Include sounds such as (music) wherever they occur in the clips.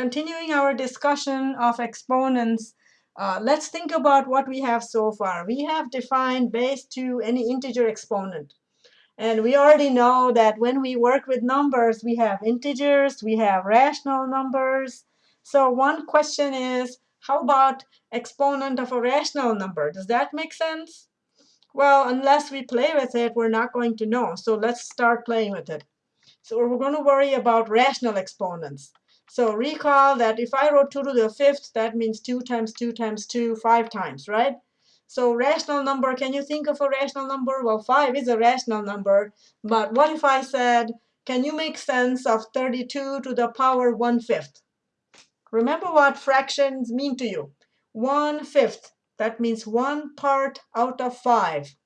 continuing our discussion of exponents, uh, let's think about what we have so far. We have defined base to any integer exponent. And we already know that when we work with numbers, we have integers, we have rational numbers. So one question is, how about exponent of a rational number? Does that make sense? Well, unless we play with it, we're not going to know. So let's start playing with it. So we're going to worry about rational exponents. So recall that if I wrote 2 to the fifth, that means 2 times 2 times 2, 5 times, right? So rational number, can you think of a rational number? Well, 5 is a rational number. But what if I said, can you make sense of 32 to the power 1 fifth? Remember what fractions mean to you. 1 fifth, that means one part out of 5.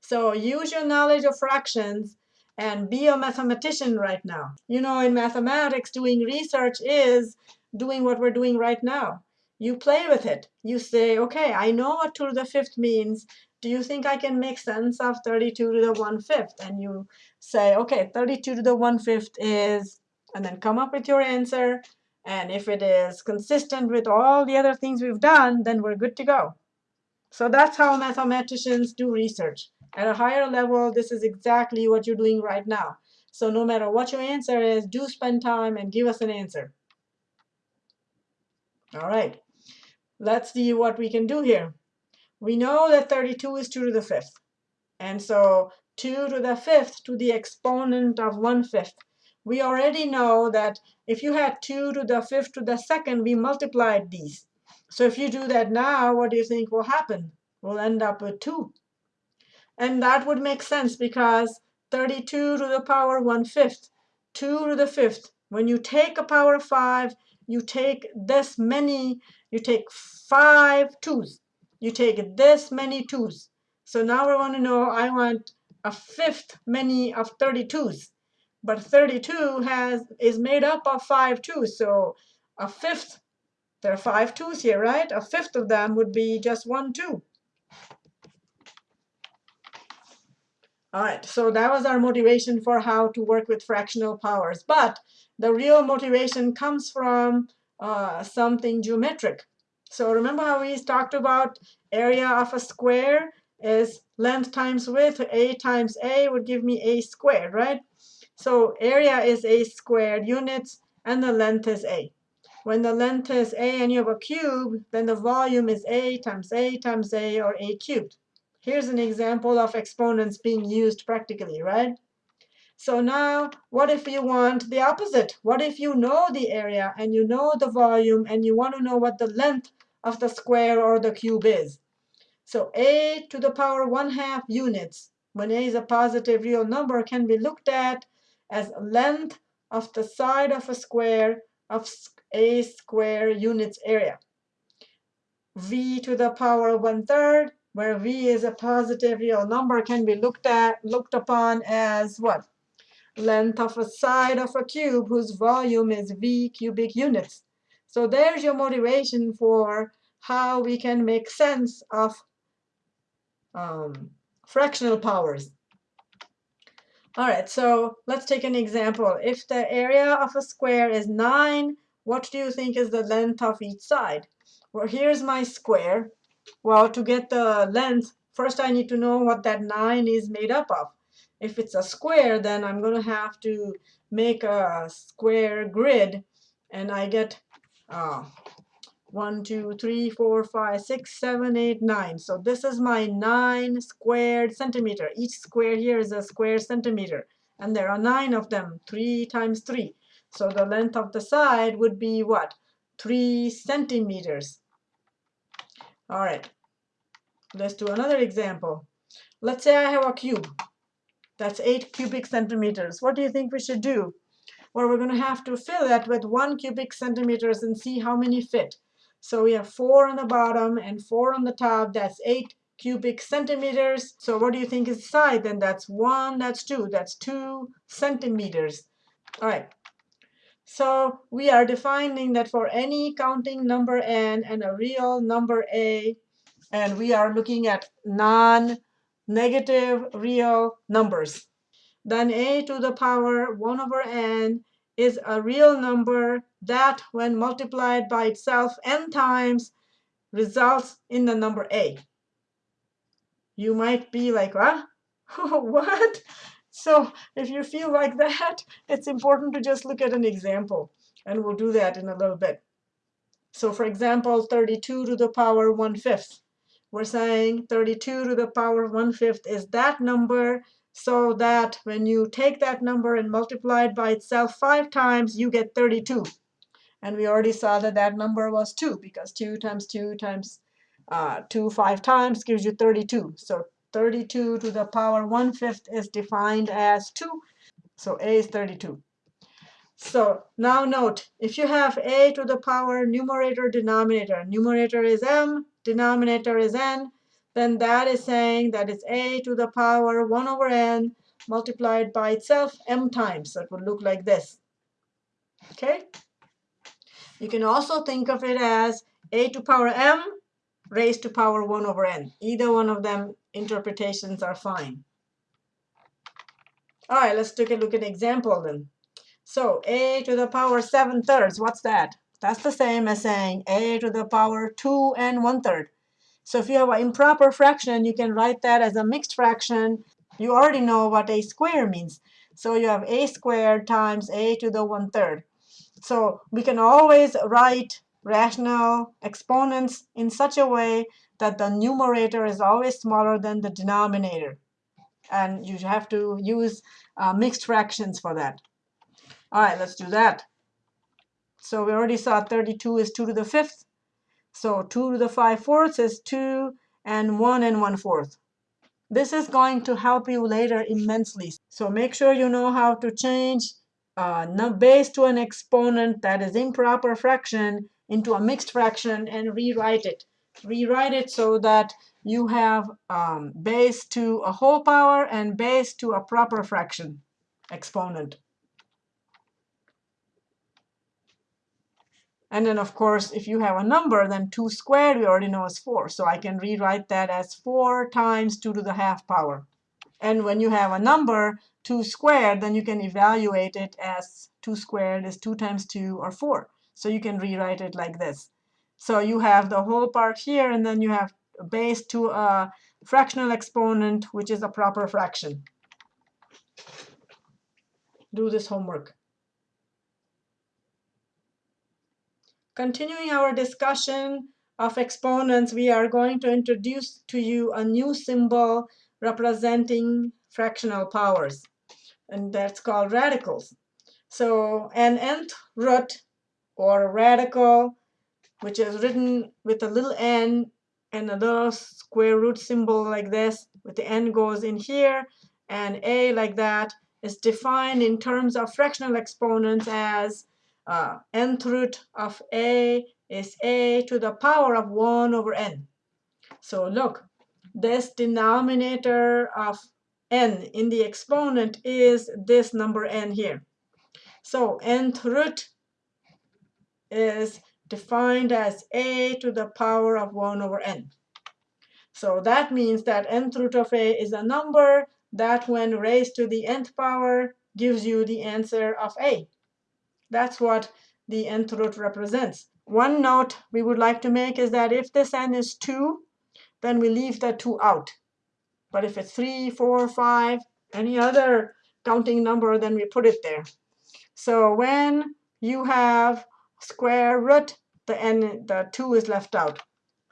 So use your knowledge of fractions and be a mathematician right now. You know, in mathematics, doing research is doing what we're doing right now. You play with it. You say, OK, I know what 2 to the fifth means. Do you think I can make sense of 32 to the 1 fifth? And you say, OK, 32 to the 1 fifth is, and then come up with your answer. And if it is consistent with all the other things we've done, then we're good to go. So that's how mathematicians do research. At a higher level, this is exactly what you're doing right now. So no matter what your answer is, do spend time and give us an answer. All right, let's see what we can do here. We know that 32 is 2 to the fifth. And so 2 to the fifth to the exponent of 1 fifth. We already know that if you had 2 to the fifth to the second, we multiplied these. So if you do that now, what do you think will happen? We'll end up with 2. And that would make sense because 32 to the power 1 fifth, 2 to the fifth. When you take a power of 5, you take this many, you take 5 twos. You take this many twos. So now I want to know, I want a fifth many of 32s. But 32 has is made up of 5 twos. So a fifth, there are 5 twos here, right? A fifth of them would be just 1 two. All right, so that was our motivation for how to work with fractional powers. But the real motivation comes from uh, something geometric. So remember how we talked about area of a square is length times width. A times A would give me A squared, right? So area is A squared units, and the length is A. When the length is A and you have a cube, then the volume is A times A times A, or A cubed. Here's an example of exponents being used practically, right? So now, what if you want the opposite? What if you know the area and you know the volume and you want to know what the length of the square or the cube is? So a to the power 1 half units, when a is a positive real number, can be looked at as length of the side of a square of a square units area. v to the power 1 third where v is a positive real number, can be looked at looked upon as what? Length of a side of a cube whose volume is v cubic units. So there's your motivation for how we can make sense of um, fractional powers. All right, so let's take an example. If the area of a square is 9, what do you think is the length of each side? Well, here's my square. Well, to get the length, first I need to know what that 9 is made up of. If it's a square, then I'm going to have to make a square grid. And I get uh, 1, 2, 3, 4, 5, 6, 7, 8, 9. So this is my 9 squared centimeter. Each square here is a square centimeter. And there are 9 of them, 3 times 3. So the length of the side would be what? 3 centimeters. All right, let's do another example. Let's say I have a cube. That's 8 cubic centimeters. What do you think we should do? Well, we're going to have to fill it with 1 cubic centimeters and see how many fit. So we have 4 on the bottom and 4 on the top. That's 8 cubic centimeters. So what do you think is the side? Then that's 1, that's 2. That's 2 centimeters. All right, so we are defining that for any counting number n and a real number a, and we are looking at non-negative real numbers, then a to the power 1 over n is a real number that, when multiplied by itself n times, results in the number a. You might be like, huh? (laughs) what? So if you feel like that, (laughs) it's important to just look at an example. And we'll do that in a little bit. So for example, 32 to the power 1 fifth. We're saying 32 to the power 1 fifth is that number so that when you take that number and multiply it by itself five times, you get 32. And we already saw that that number was 2, because 2 times 2 times uh, 2 five times gives you 32. So 32 to the power 1 fifth is defined as 2. So a is 32. So now note, if you have a to the power numerator denominator, numerator is m, denominator is n, then that is saying that it's a to the power 1 over n multiplied by itself m times. So it would look like this. Okay? You can also think of it as a to power m raised to power 1 over n. Either one of them interpretations are fine. All right, let's take a look at an example then. So a to the power 7 thirds, what's that? That's the same as saying a to the power 2 and 1 third. So if you have an improper fraction, you can write that as a mixed fraction. You already know what a square means. So you have a squared times a to the one-third. So we can always write rational exponents in such a way that the numerator is always smaller than the denominator. And you have to use uh, mixed fractions for that. All right, let's do that. So we already saw 32 is 2 to the fifth. So 2 to the 5 fourths is 2 and 1 and 1 fourth. This is going to help you later immensely. So make sure you know how to change uh, base to an exponent that is improper fraction into a mixed fraction and rewrite it. Rewrite it so that you have um, base to a whole power and base to a proper fraction exponent. And then, of course, if you have a number, then 2 squared we already know is 4. So I can rewrite that as 4 times 2 to the half power. And when you have a number, 2 squared, then you can evaluate it as 2 squared is 2 times 2 or 4. So you can rewrite it like this. So you have the whole part here, and then you have base to a fractional exponent, which is a proper fraction. Do this homework. Continuing our discussion of exponents, we are going to introduce to you a new symbol representing fractional powers, and that's called radicals. So an nth root or a radical, which is written with a little n and a little square root symbol like this, with the n goes in here, and a like that, is defined in terms of fractional exponents as uh, nth root of a is a to the power of 1 over n. So look, this denominator of n in the exponent is this number n here. So nth root is defined as a to the power of 1 over n. So that means that nth root of a is a number that when raised to the nth power gives you the answer of a. That's what the nth root represents. One note we would like to make is that if this n is 2, then we leave the 2 out. But if it's 3, 4, 5, any other counting number, then we put it there. So when you have square root, the n, the 2 is left out.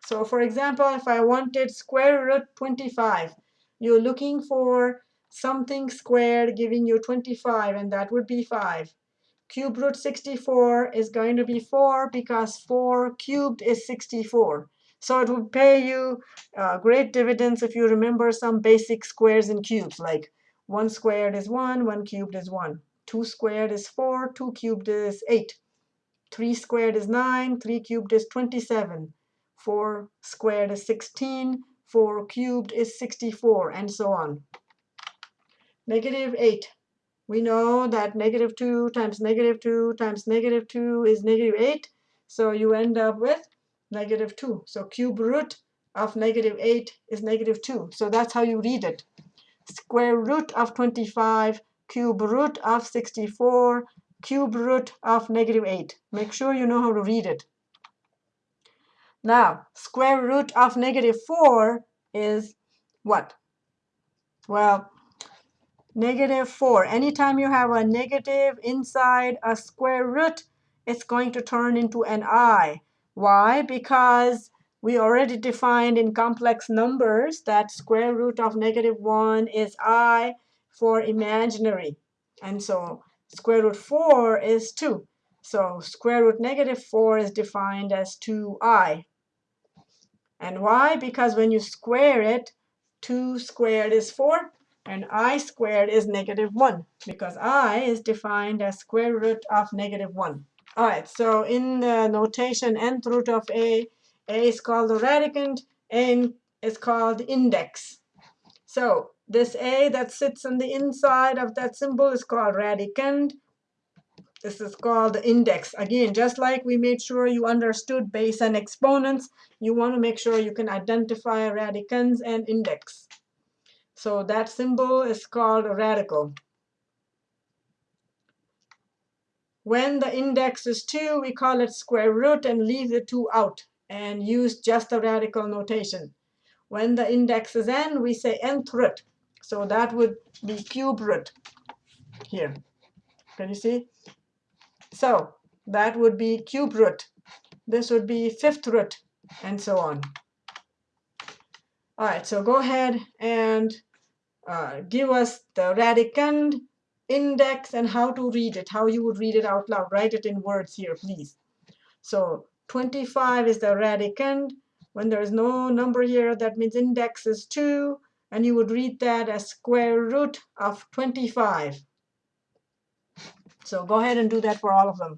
So for example, if I wanted square root 25, you're looking for something squared giving you 25, and that would be 5. Cube root 64 is going to be 4 because 4 cubed is 64. So it would pay you uh, great dividends if you remember some basic squares and cubes, like 1 squared is 1, 1 cubed is 1. 2 squared is 4, 2 cubed is 8. 3 squared is 9, 3 cubed is 27. 4 squared is 16, 4 cubed is 64, and so on. Negative 8 we know that negative 2 times negative 2 times negative 2 is negative 8. So you end up with negative 2. So cube root of negative 8 is negative 2. So that's how you read it. Square root of 25, cube root of 64, cube root of negative 8. Make sure you know how to read it. Now, square root of negative 4 is what? Well, negative 4. Anytime you have a negative inside a square root, it's going to turn into an i. Why? Because we already defined in complex numbers that square root of negative 1 is i for imaginary. And so square root 4 is 2. So square root negative 4 is defined as 2i. And why? Because when you square it, 2 squared is 4, and i squared is negative 1, because i is defined as square root of negative 1. All right, so in the notation nth root of a, a is called the radicand, n is called index. So this a that sits on the inside of that symbol is called radicand. This is called the index. Again, just like we made sure you understood base and exponents, you want to make sure you can identify radicands and index. So that symbol is called a radical. When the index is 2, we call it square root and leave the 2 out and use just the radical notation. When the index is n, we say nth root. So that would be cube root here. Can you see? So that would be cube root. This would be fifth root, and so on. All right, so go ahead and uh, give us the radicand index and how to read it, how you would read it out loud. Write it in words here, please. So 25 is the radicand. When there is no number here, that means index is 2. And you would read that as square root of 25. So go ahead and do that for all of them.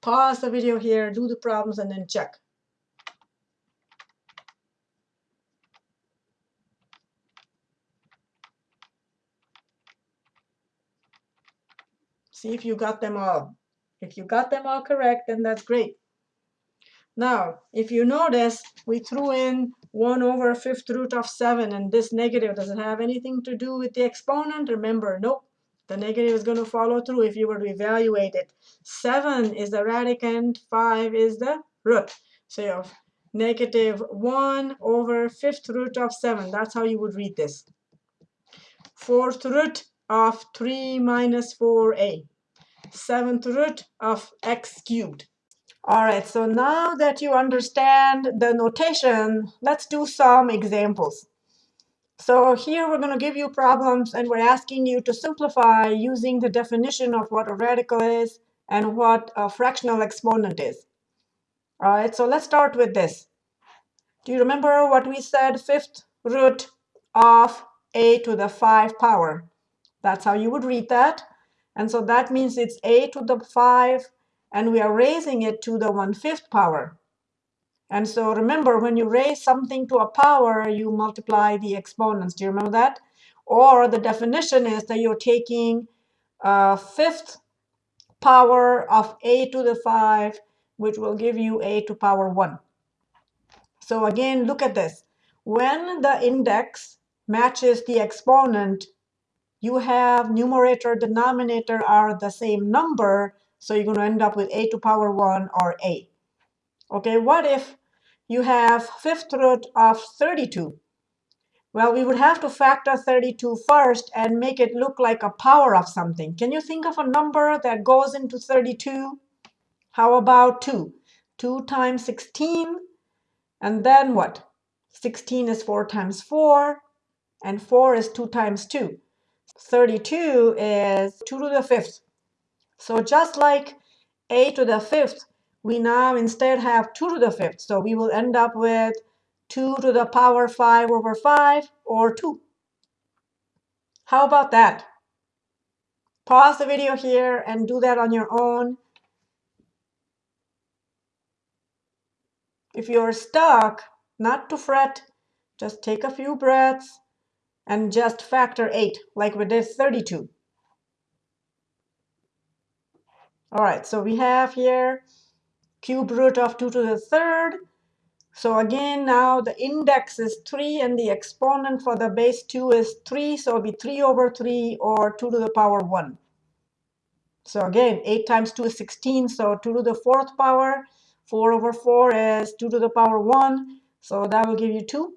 Pause the video here, do the problems, and then check. See if you got them all. If you got them all correct, then that's great. Now, if you notice, we threw in 1 over fifth root of 7, and this negative, doesn't have anything to do with the exponent? Remember, nope. The negative is going to follow through if you were to evaluate it. 7 is the radicand, 5 is the root. So you have negative 1 over fifth root of 7. That's how you would read this. Fourth root of 3 minus 4a. Seventh root of x cubed. All right, so now that you understand the notation, let's do some examples. So here we're going to give you problems, and we're asking you to simplify using the definition of what a radical is and what a fractional exponent is. All right, so let's start with this. Do you remember what we said? Fifth root of a to the 5 power. That's how you would read that. And so that means it's a to the 5, and we are raising it to the 1 5th power. And so remember, when you raise something to a power, you multiply the exponents. Do you remember that? Or the definition is that you're taking a fifth power of a to the 5, which will give you a to power 1. So again, look at this. When the index matches the exponent, you have numerator, denominator are the same number, so you're going to end up with a to power 1 or a. Okay, what if you have fifth root of 32? Well, we would have to factor 32 first and make it look like a power of something. Can you think of a number that goes into 32? How about 2? 2 times 16, and then what? 16 is 4 times 4, and 4 is 2 times 2. 32 is 2 to the fifth. So just like a to the fifth, we now instead have 2 to the fifth. So we will end up with 2 to the power 5 over 5, or 2. How about that? Pause the video here and do that on your own. If you're stuck, not to fret, just take a few breaths and just factor 8, like we did 32. All right, so we have here cube root of 2 to the third. So again, now the index is 3, and the exponent for the base 2 is 3. So it'll be 3 over 3, or 2 to the power 1. So again, 8 times 2 is 16, so 2 to the fourth power. 4 over 4 is 2 to the power 1, so that will give you 2.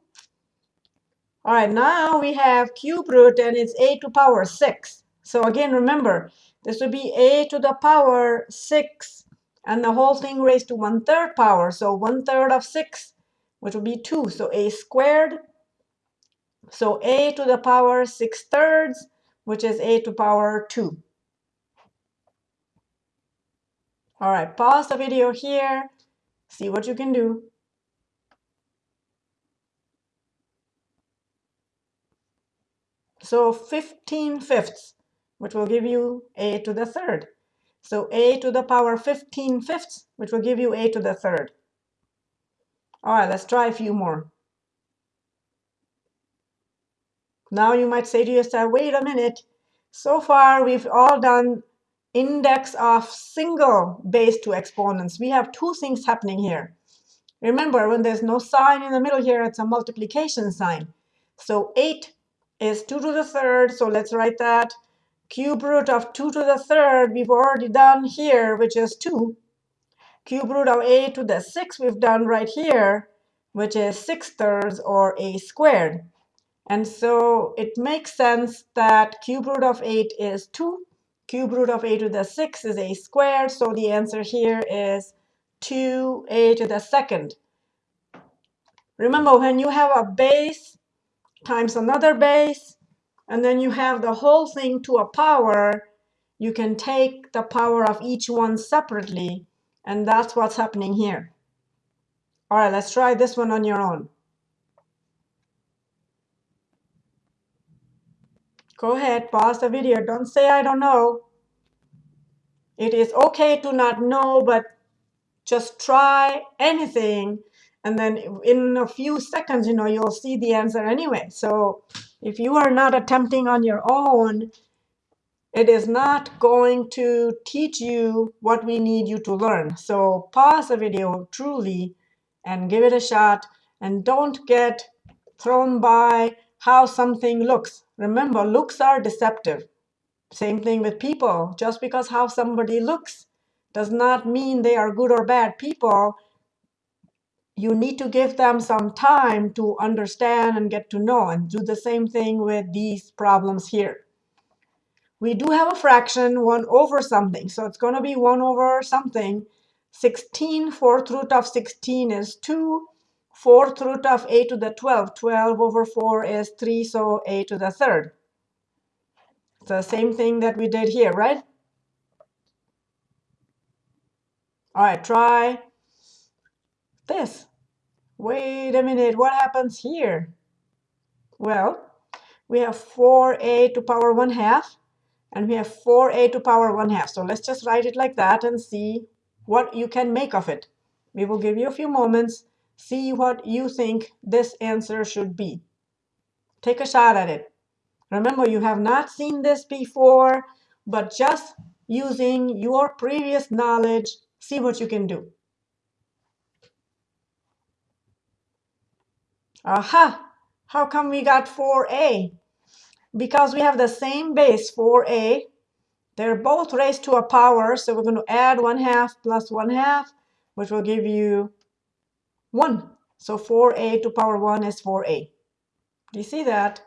All right, now we have cube root, and it's a to power 6. So again, remember, this would be a to the power 6, and the whole thing raised to 1 third power. So 1 third of 6, which would be 2. So a squared. So a to the power 6 thirds, which is a to power 2. All right, pause the video here. See what you can do. So 15 fifths, which will give you a to the third. So a to the power 15 fifths, which will give you a to the third. All right, let's try a few more. Now you might say to yourself, wait a minute. So far, we've all done index of single base two exponents. We have two things happening here. Remember, when there's no sign in the middle here, it's a multiplication sign. So 8 is 2 to the third, so let's write that. Cube root of 2 to the third, we've already done here, which is 2. Cube root of a to the 6 we've done right here, which is 6 thirds, or a squared. And so it makes sense that cube root of 8 is 2. Cube root of a to the 6 is a squared, so the answer here is 2a to the second. Remember, when you have a base times another base, and then you have the whole thing to a power, you can take the power of each one separately, and that's what's happening here. All right, let's try this one on your own. Go ahead, pause the video. Don't say I don't know. It is okay to not know, but just try anything and then in a few seconds, you know, you'll see the answer anyway. So if you are not attempting on your own, it is not going to teach you what we need you to learn. So pause the video truly and give it a shot. And don't get thrown by how something looks. Remember, looks are deceptive. Same thing with people. Just because how somebody looks does not mean they are good or bad people you need to give them some time to understand and get to know and do the same thing with these problems here. We do have a fraction 1 over something, so it's going to be 1 over something. 16 fourth root of 16 is 2. Fourth root of a to the 12. 12 over 4 is 3, so a to the third. It's the same thing that we did here, right? All right, try this. Wait a minute, what happens here? Well, we have 4a to power 1 half, and we have 4a to power 1 half. So let's just write it like that and see what you can make of it. We will give you a few moments, see what you think this answer should be. Take a shot at it. Remember, you have not seen this before, but just using your previous knowledge, see what you can do. Aha! How come we got 4a? Because we have the same base, 4a. They're both raised to a power, so we're going to add 1 half plus 1 half, which will give you 1. So 4a to power 1 is 4a. Do you see that?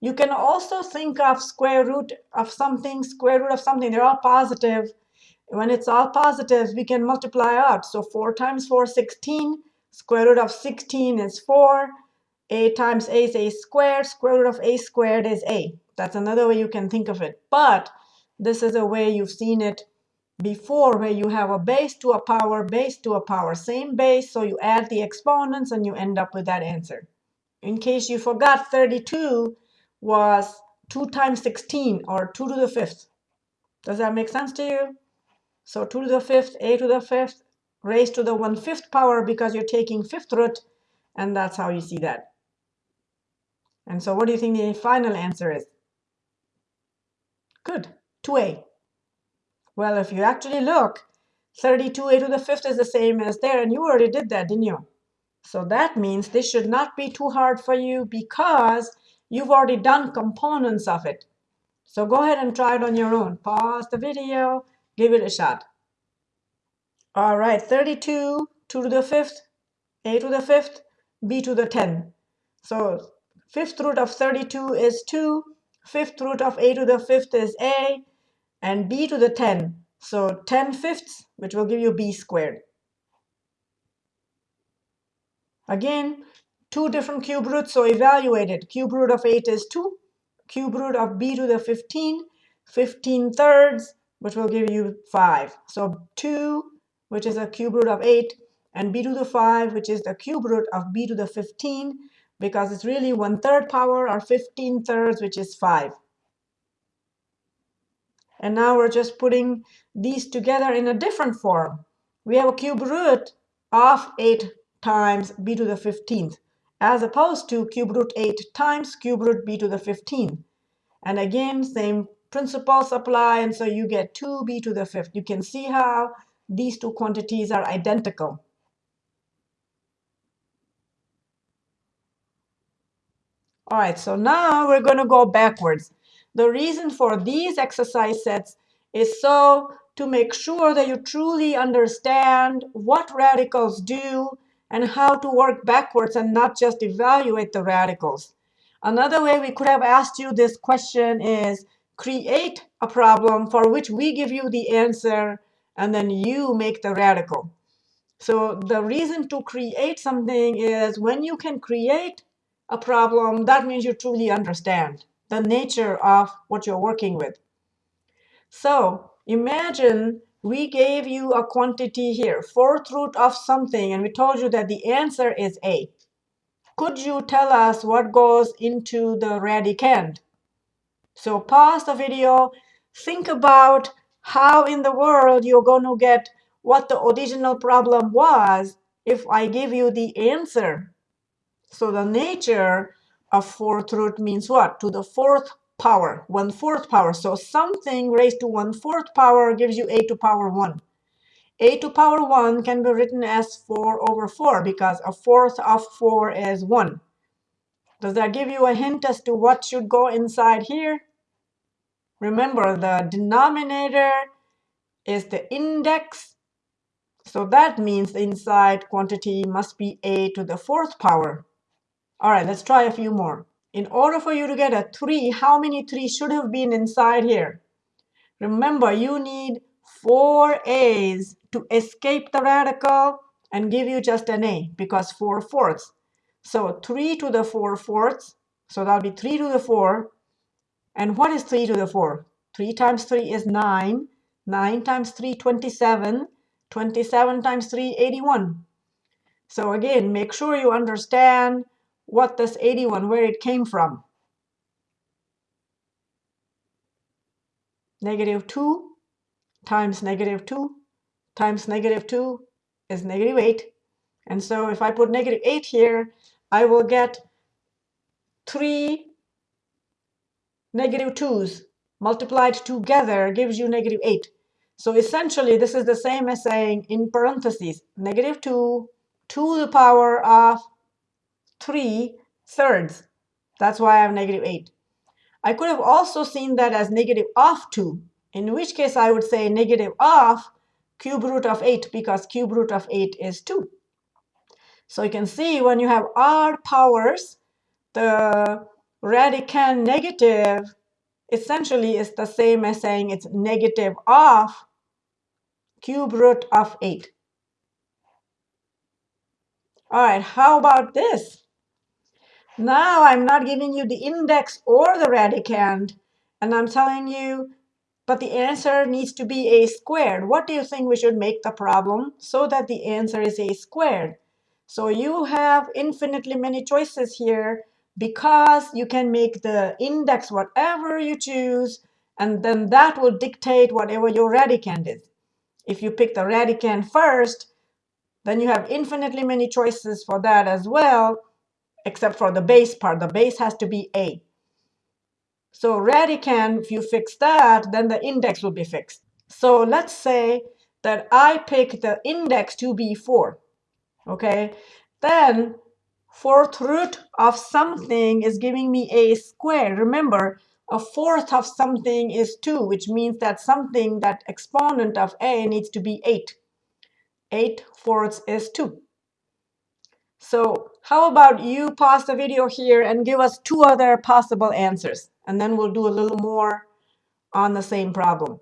You can also think of square root of something, square root of something. They're all positive. When it's all positive, we can multiply out. So 4 times 4 is 16. Square root of 16 is 4 a times a is a squared. Square root of a squared is a. That's another way you can think of it. But this is a way you've seen it before where you have a base to a power, base to a power, same base. So you add the exponents and you end up with that answer. In case you forgot, 32 was 2 times 16 or 2 to the fifth. Does that make sense to you? So 2 to the fifth, a to the fifth, raised to the 1 fifth power because you're taking fifth root, and that's how you see that. And so what do you think the final answer is? Good, 2a. Well, if you actually look, 32a to the fifth is the same as there, and you already did that, didn't you? So that means this should not be too hard for you because you've already done components of it. So go ahead and try it on your own. Pause the video, give it a shot. All right, 32, 2 to the 5th, a to the 5th, b to the 10. So fifth root of 32 is 2, fifth root of a to the 5th is a, and b to the 10. So 10 fifths, which will give you b squared. Again, two different cube roots, so evaluate it. Cube root of 8 is 2. Cube root of b to the 15, 15 thirds, which will give you 5. So 2, which is a cube root of 8, and b to the 5, which is the cube root of b to the 15, because it's really 1 third power or 15 thirds, which is 5. And now we're just putting these together in a different form. We have a cube root of 8 times b to the 15th, as opposed to cube root 8 times cube root b to the 15. And again, same principles apply, and so you get 2b to the 5th. You can see how these two quantities are identical. All right, so now we're going to go backwards. The reason for these exercise sets is so to make sure that you truly understand what radicals do and how to work backwards and not just evaluate the radicals. Another way we could have asked you this question is create a problem for which we give you the answer and then you make the radical. So the reason to create something is when you can create a problem, that means you truly understand the nature of what you're working with. So imagine we gave you a quantity here, fourth root of something, and we told you that the answer is A. Could you tell us what goes into the radicand? So pause the video, think about how in the world you're going to get what the original problem was if I give you the answer. So the nature of fourth root means what? To the fourth power, one-fourth power. So something raised to one-fourth power gives you a to power 1. a to power 1 can be written as 4 over 4 because a fourth of 4 is 1. Does that give you a hint as to what should go inside here? Remember, the denominator is the index. So that means the inside quantity must be a to the fourth power. All right, let's try a few more. In order for you to get a 3, how many 3 should have been inside here? Remember, you need 4 A's to escape the radical and give you just an A, because 4 fourths. So 3 to the 4 fourths, so that'll be 3 to the 4. And what is 3 to the 4? 3 times 3 is 9. 9 times 3, 27. 27 times 3, 81. So again, make sure you understand what this 81, where it came from. Negative 2 times negative 2 times negative 2 is negative 8. And so if I put negative 8 here, I will get 3 negative 2's multiplied together gives you negative 8. So essentially, this is the same as saying in parentheses, negative 2 to the power of 3 thirds. That's why I have negative 8. I could have also seen that as negative of 2, in which case I would say negative of cube root of 8 because cube root of 8 is 2. So you can see when you have odd powers, the radicand negative essentially is the same as saying it's negative of cube root of 8. All right, how about this? Now I'm not giving you the index or the radicand, and I'm telling you, but the answer needs to be a squared. What do you think we should make the problem so that the answer is a squared? So you have infinitely many choices here because you can make the index whatever you choose, and then that will dictate whatever your radicand is. If you pick the radicand first, then you have infinitely many choices for that as well except for the base part. The base has to be A. So radicand, if you fix that, then the index will be fixed. So let's say that I pick the index to be 4. Okay, then fourth root of something is giving me a square. Remember, a fourth of something is 2, which means that something, that exponent of a needs to be 8. 8 fourths is 2. So how about you pause the video here and give us two other possible answers, and then we'll do a little more on the same problem.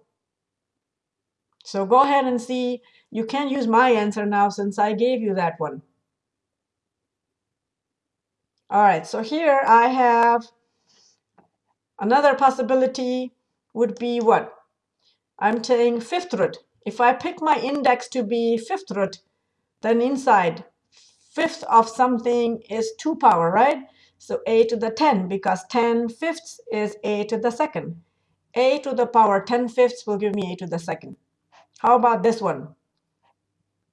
So go ahead and see. You can use my answer now since I gave you that one. All right, so here I have another possibility would be what? I'm saying fifth root. If I pick my index to be fifth root, then inside fifth of something is 2 power, right? So a to the 10, because 10 fifths is a to the second. a to the power 10 fifths will give me a to the second. How about this one?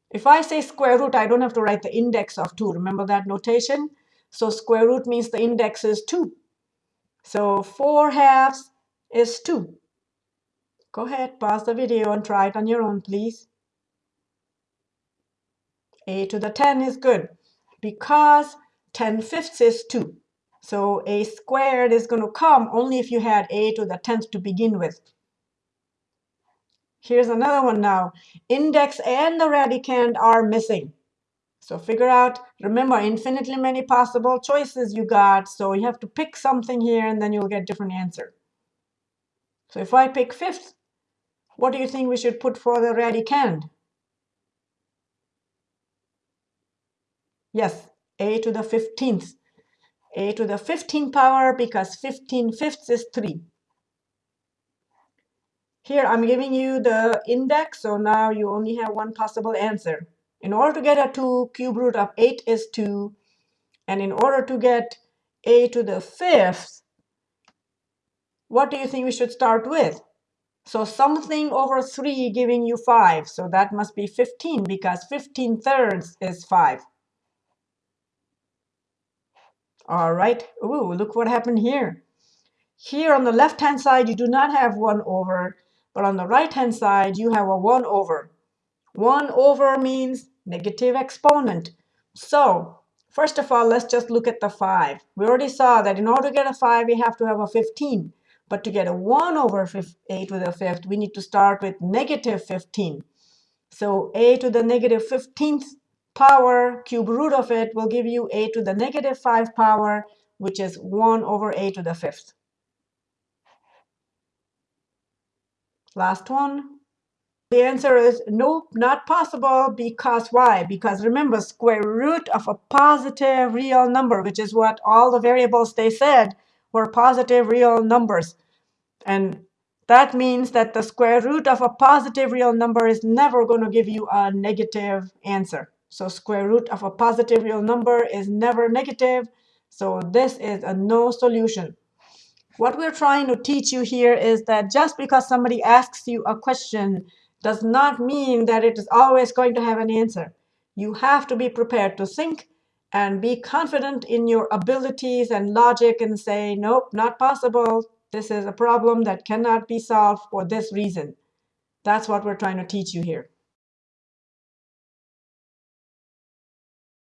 If I say square root, I don't have to write the index of 2. Remember that notation? So square root means the index is 2. So 4 halves is 2. Go ahead, pause the video and try it on your own, please a to the 10 is good because 10 fifths is 2. So a squared is going to come only if you had a to the 10th to begin with. Here's another one now. Index and the radicand are missing. So figure out, remember, infinitely many possible choices you got. So you have to pick something here, and then you'll get different answer. So if I pick fifth, what do you think we should put for the radicand? Yes, a to the 15th. a to the 15th power because 15 fifths is 3. Here I'm giving you the index, so now you only have one possible answer. In order to get a 2, cube root of 8 is 2. And in order to get a to the 5th, what do you think we should start with? So something over 3 giving you 5. So that must be 15 because 15 thirds is 5. All right. Ooh, look what happened here. Here on the left-hand side, you do not have 1 over, but on the right-hand side, you have a 1 over. 1 over means negative exponent. So first of all, let's just look at the 5. We already saw that in order to get a 5, we have to have a 15. But to get a 1 over 8 to the fifth, we need to start with negative 15. So a to the negative 15th power, cube root of it will give you a to the negative 5 power, which is 1 over a to the fifth. Last one. The answer is nope, not possible because why? Because remember, square root of a positive real number, which is what all the variables they said were positive real numbers. And that means that the square root of a positive real number is never going to give you a negative answer. So square root of a positive real number is never negative. So this is a no solution. What we're trying to teach you here is that just because somebody asks you a question does not mean that it is always going to have an answer. You have to be prepared to think and be confident in your abilities and logic and say, nope, not possible. This is a problem that cannot be solved for this reason. That's what we're trying to teach you here.